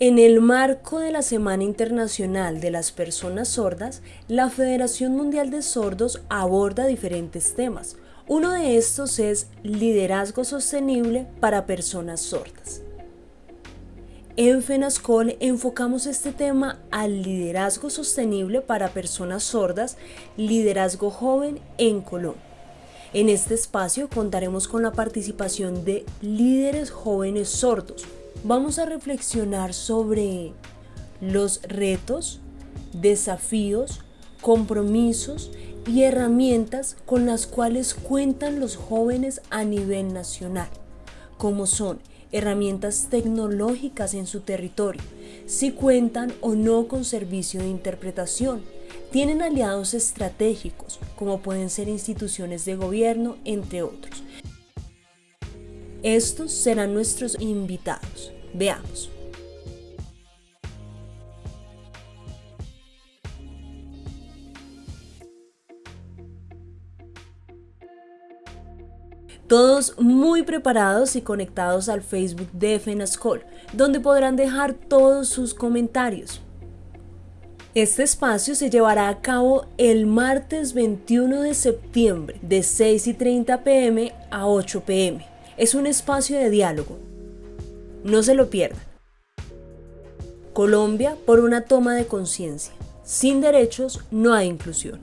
En el marco de la Semana Internacional de las Personas Sordas, la Federación Mundial de Sordos aborda diferentes temas. Uno de estos es liderazgo sostenible para personas sordas. En FENASCOL enfocamos este tema al liderazgo sostenible para personas sordas, liderazgo joven en Colombia. En este espacio contaremos con la participación de líderes jóvenes sordos, vamos a reflexionar sobre los retos, desafíos, compromisos y herramientas con las cuales cuentan los jóvenes a nivel nacional, como son herramientas tecnológicas en su territorio, si cuentan o no con servicio de interpretación, tienen aliados estratégicos, como pueden ser instituciones de gobierno, entre otros. Estos serán nuestros invitados. Veamos. Todos muy preparados y conectados al Facebook de FENASCOL, donde podrán dejar todos sus comentarios. Este espacio se llevará a cabo el martes 21 de septiembre de 6 y 30 pm a 8 pm. Es un espacio de diálogo no se lo pierdan. Colombia por una toma de conciencia. Sin derechos no hay inclusión.